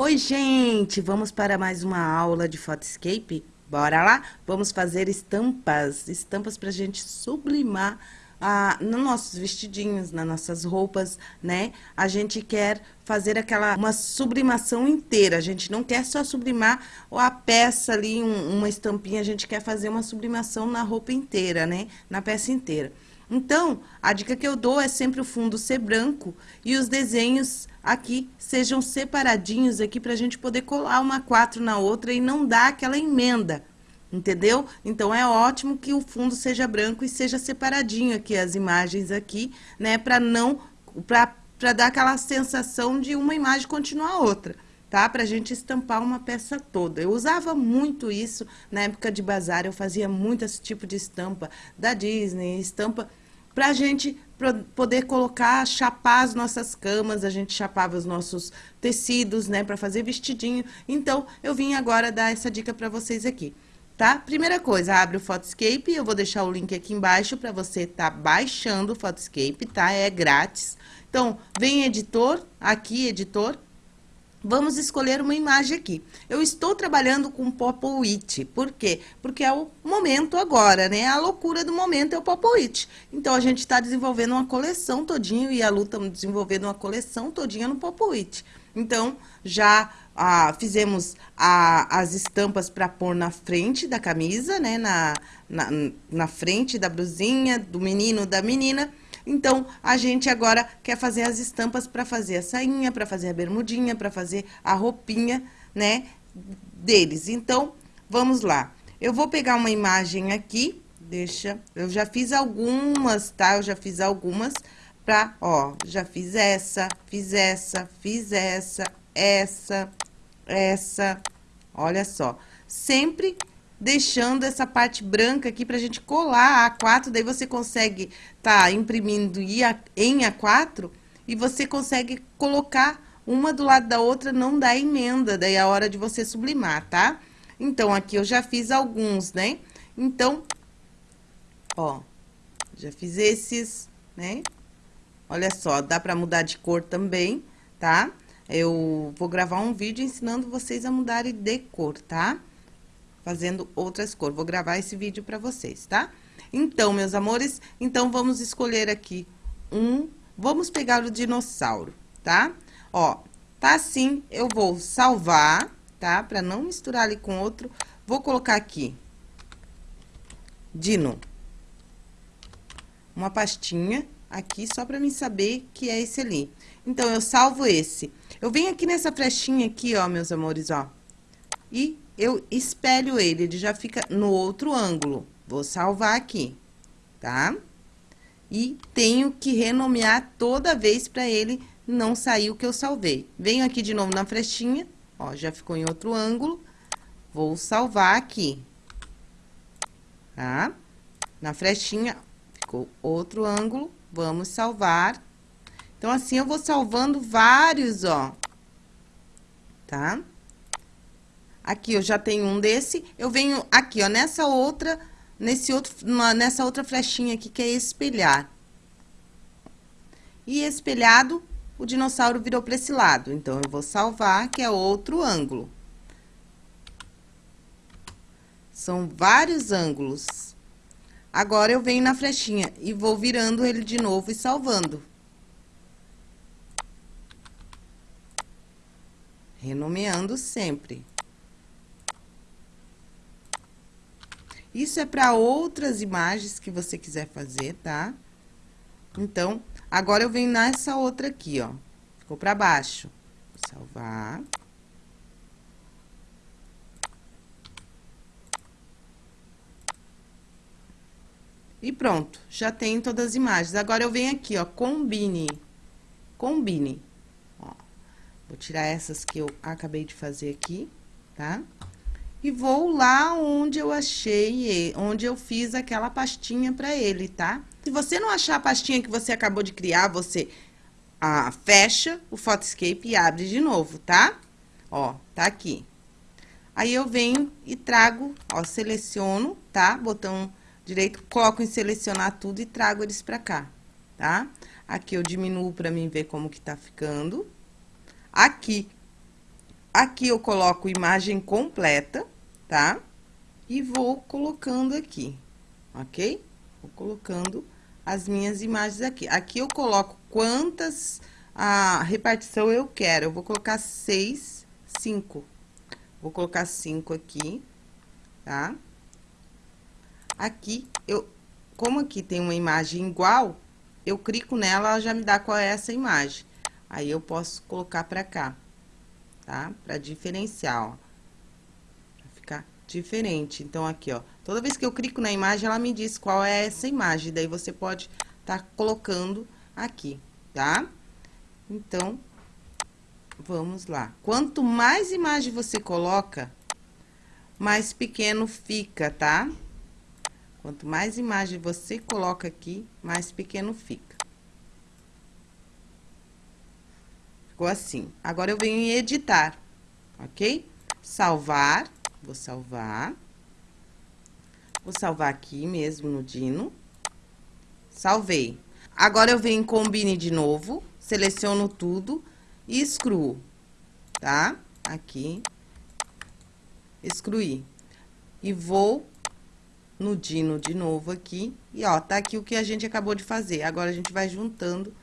Oi, gente! Vamos para mais uma aula de Photoscape? Bora lá? Vamos fazer estampas, estampas para a gente sublimar ah, nos nossos vestidinhos, nas nossas roupas, né? A gente quer fazer aquela, uma sublimação inteira, a gente não quer só sublimar a peça ali, um, uma estampinha, a gente quer fazer uma sublimação na roupa inteira, né? Na peça inteira. Então, a dica que eu dou é sempre o fundo ser branco e os desenhos aqui sejam separadinhos aqui para a gente poder colar uma quatro na outra e não dar aquela emenda, entendeu? Então, é ótimo que o fundo seja branco e seja separadinho aqui as imagens aqui, né? Para não, para dar aquela sensação de uma imagem continuar a outra tá? Pra gente estampar uma peça toda. Eu usava muito isso na época de bazar, eu fazia muito esse tipo de estampa da Disney, estampa pra gente poder colocar, chapar as nossas camas, a gente chapava os nossos tecidos, né, para fazer vestidinho. Então, eu vim agora dar essa dica para vocês aqui, tá? Primeira coisa, abre o Photoscape, eu vou deixar o link aqui embaixo para você tá baixando o Photoscape, tá? É grátis. Então, vem editor, aqui editor, Vamos escolher uma imagem aqui. Eu estou trabalhando com Popoit. Por quê? Porque é o momento agora, né? A loucura do momento é o Popoit. Então, a gente está desenvolvendo uma coleção todinho e a Lu está desenvolvendo uma coleção todinha no Popoit. Então, já ah, fizemos a, as estampas para pôr na frente da camisa, né? Na, na, na frente da blusinha, do menino, da menina. Então, a gente agora quer fazer as estampas para fazer a sainha, para fazer a bermudinha, para fazer a roupinha, né, deles. Então, vamos lá. Eu vou pegar uma imagem aqui, deixa, eu já fiz algumas, tá? Eu já fiz algumas pra, ó, já fiz essa, fiz essa, fiz essa, essa, essa, olha só. Sempre deixando essa parte branca aqui pra gente colar a A4, daí você consegue tá imprimindo em A4 e você consegue colocar uma do lado da outra, não dá emenda, daí é a hora de você sublimar, tá? Então, aqui eu já fiz alguns, né? Então, ó, já fiz esses, né? Olha só, dá pra mudar de cor também, tá? Eu vou gravar um vídeo ensinando vocês a mudarem de cor, tá? Fazendo outras cores. Vou gravar esse vídeo para vocês, tá? Então, meus amores, então vamos escolher aqui um... Vamos pegar o dinossauro, tá? Ó, tá assim, eu vou salvar, tá? Pra não misturar ali com outro. Vou colocar aqui, Dino. Uma pastinha aqui, só pra mim saber que é esse ali. Então, eu salvo esse. Eu venho aqui nessa flechinha aqui, ó, meus amores, ó. E eu espelho ele, ele já fica no outro ângulo. Vou salvar aqui, tá? E tenho que renomear toda vez para ele não sair o que eu salvei. Venho aqui de novo na flechinha, ó, já ficou em outro ângulo. Vou salvar aqui, tá? Na flechinha, ficou outro ângulo, vamos salvar. Então, assim, eu vou salvando vários, ó, tá? Tá? Aqui eu já tenho um desse, eu venho aqui, ó, nessa outra, nesse outro, nessa outra flechinha aqui, que é espelhar. E espelhado, o dinossauro virou para esse lado. Então, eu vou salvar, que é outro ângulo. São vários ângulos. Agora, eu venho na flechinha e vou virando ele de novo e salvando. Renomeando sempre. Isso é para outras imagens que você quiser fazer, tá? Então, agora eu venho nessa outra aqui, ó. Ficou para baixo. Vou salvar. E pronto, já tem todas as imagens. Agora, eu venho aqui, ó, combine. Combine. Ó, vou tirar essas que eu acabei de fazer aqui, tá? E vou lá onde eu achei, onde eu fiz aquela pastinha para ele, tá? Se você não achar a pastinha que você acabou de criar, você ah, fecha o Photoscape e abre de novo, tá? Ó, tá aqui. Aí, eu venho e trago, ó, seleciono, tá? Botão direito, coloco em selecionar tudo e trago eles pra cá, tá? Aqui eu diminuo pra mim ver como que tá ficando. Aqui, Aqui eu coloco imagem completa, tá? E vou colocando aqui, ok? Vou colocando as minhas imagens aqui. Aqui eu coloco quantas a repartição eu quero. Eu vou colocar seis, cinco. Vou colocar cinco aqui, tá? Aqui, eu, como aqui tem uma imagem igual, eu clico nela, ela já me dá qual é essa imagem. Aí, eu posso colocar pra cá tá? Pra diferenciar, ó. Pra ficar diferente. Então, aqui, ó. Toda vez que eu clico na imagem, ela me diz qual é essa imagem. Daí, você pode tá colocando aqui, tá? Então, vamos lá. Quanto mais imagem você coloca, mais pequeno fica, tá? Quanto mais imagem você coloca aqui, mais pequeno fica. Ficou assim. Agora, eu venho em editar, ok? Salvar, vou salvar. Vou salvar aqui mesmo no Dino. Salvei. Agora, eu venho em Combine de novo, seleciono tudo e excluo, tá? Aqui, excluir. E vou no Dino de novo aqui, e ó, tá aqui o que a gente acabou de fazer. Agora, a gente vai juntando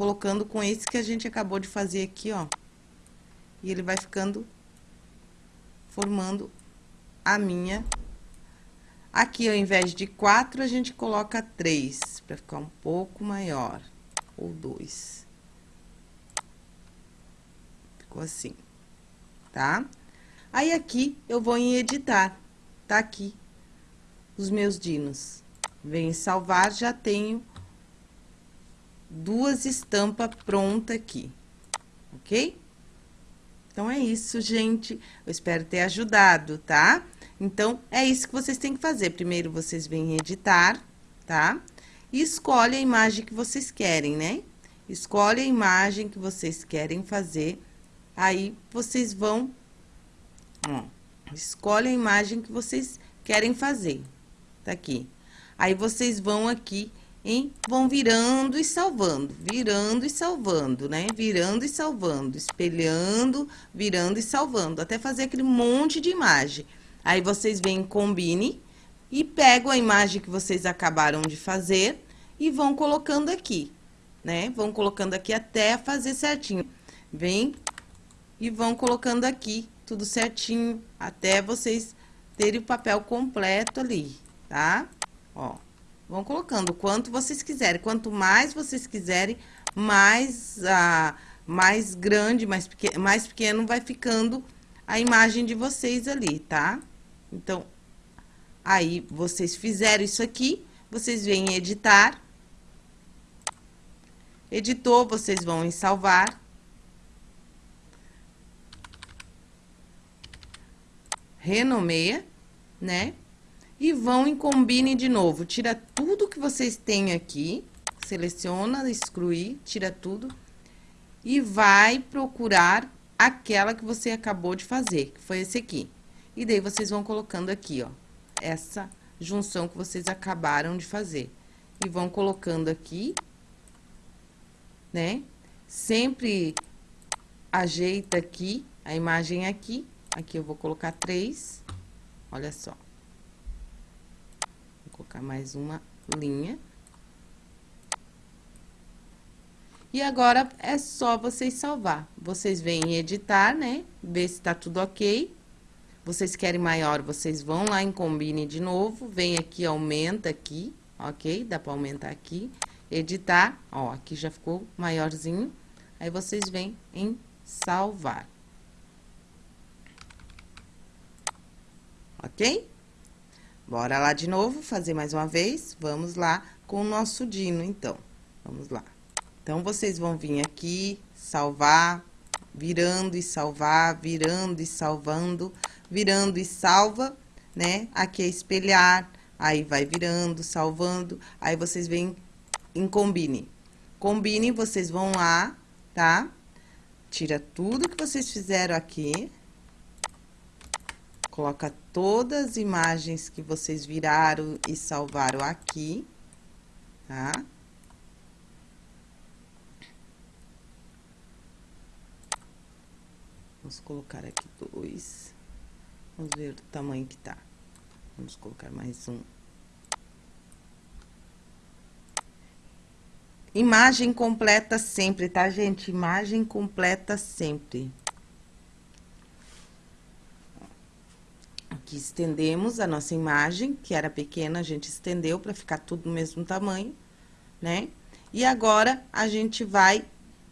colocando com esse que a gente acabou de fazer aqui, ó. E ele vai ficando, formando a minha... Aqui, ao invés de quatro, a gente coloca três, pra ficar um pouco maior. Ou dois. Ficou assim, tá? Aí, aqui, eu vou em editar. Tá aqui os meus dinos. Venho em salvar, já tenho duas estampas prontas aqui, ok? Então, é isso, gente. Eu espero ter ajudado, tá? Então, é isso que vocês têm que fazer. Primeiro, vocês vêm editar, tá? E escolhe a imagem que vocês querem, né? Escolhe a imagem que vocês querem fazer. Aí, vocês vão... Ó, escolhe a imagem que vocês querem fazer. Tá aqui. Aí, vocês vão aqui e vão virando e salvando, virando e salvando, né? Virando e salvando, espelhando, virando e salvando, até fazer aquele monte de imagem. Aí, vocês vêm combine e pegam a imagem que vocês acabaram de fazer e vão colocando aqui, né? Vão colocando aqui até fazer certinho. Vem e vão colocando aqui tudo certinho, até vocês terem o papel completo ali, tá? Ó. Vão colocando quanto vocês quiserem. Quanto mais vocês quiserem, mais, ah, mais grande, mais, pequeno, mais pequeno vai ficando a imagem de vocês ali, tá? Então, aí, vocês fizeram isso aqui, vocês vêm editar. Editou, vocês vão em salvar. Renomeia, né? E vão em combine de novo. Tira tudo que vocês têm aqui. Seleciona, excluir, tira tudo. E vai procurar aquela que você acabou de fazer, que foi esse aqui. E daí, vocês vão colocando aqui, ó, essa junção que vocês acabaram de fazer. E vão colocando aqui, né? Sempre ajeita aqui, a imagem aqui. Aqui eu vou colocar três, olha só colocar mais uma linha. E agora, é só vocês salvar. Vocês vêm editar, né? Ver se tá tudo ok. Vocês querem maior, vocês vão lá em combine de novo. Vem aqui, aumenta aqui, ok? Dá pra aumentar aqui. Editar, ó, aqui já ficou maiorzinho. Aí, vocês vêm em salvar. Ok? Bora lá de novo, fazer mais uma vez. Vamos lá com o nosso dino, então. Vamos lá. Então, vocês vão vir aqui, salvar, virando e salvar, virando e salvando, virando e salva, né? Aqui é espelhar, aí vai virando, salvando, aí vocês vêm em combine. Combine, vocês vão lá, tá? Tira tudo que vocês fizeram aqui, Coloca todas as imagens que vocês viraram e salvaram aqui, tá? Vamos colocar aqui dois. Vamos ver o tamanho que tá. Vamos colocar mais um. Imagem completa sempre, tá, gente? Imagem completa sempre. Aqui estendemos a nossa imagem, que era pequena, a gente estendeu para ficar tudo do mesmo tamanho, né? E agora, a gente vai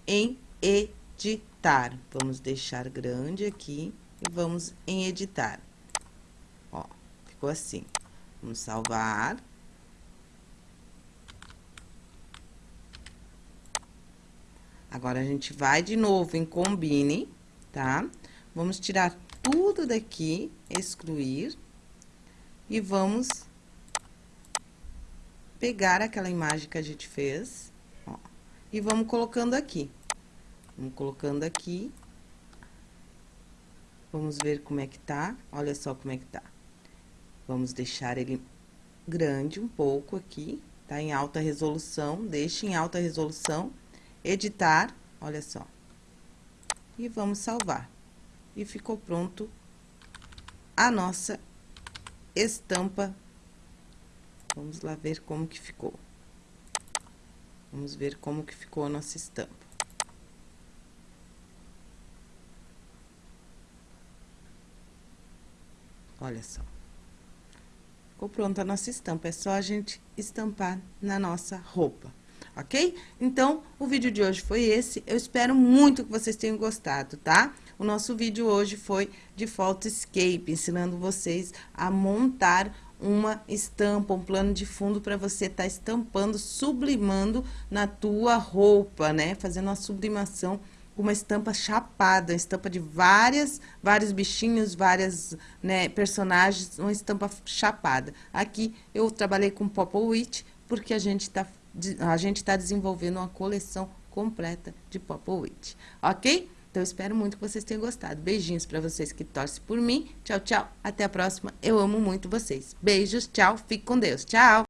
em editar. Vamos deixar grande aqui e vamos em editar. Ó, ficou assim. Vamos salvar. Agora, a gente vai de novo em combine, tá? Vamos tirar tudo daqui, excluir. E vamos pegar aquela imagem que a gente fez, ó, e vamos colocando aqui. Vamos colocando aqui. Vamos ver como é que tá. Olha só como é que tá. Vamos deixar ele grande um pouco aqui, tá? Em alta resolução, deixe em alta resolução editar, olha só. E vamos salvar. E ficou pronto a nossa estampa. Vamos lá ver como que ficou. Vamos ver como que ficou a nossa estampa. Olha só. Ficou pronta a nossa estampa, é só a gente estampar na nossa roupa ok? Então, o vídeo de hoje foi esse. Eu espero muito que vocês tenham gostado, tá? O nosso vídeo hoje foi de Photoscape, ensinando vocês a montar uma estampa, um plano de fundo para você estar tá estampando, sublimando na tua roupa, né? Fazendo uma sublimação uma estampa chapada, uma estampa de várias, vários bichinhos, várias né, personagens, uma estampa chapada. Aqui eu trabalhei com Popowitch, porque a gente está a gente está desenvolvendo uma coleção completa de Popowitch, ok? Então, espero muito que vocês tenham gostado. Beijinhos para vocês que torcem por mim. Tchau, tchau. Até a próxima. Eu amo muito vocês. Beijos, tchau. Fique com Deus. Tchau.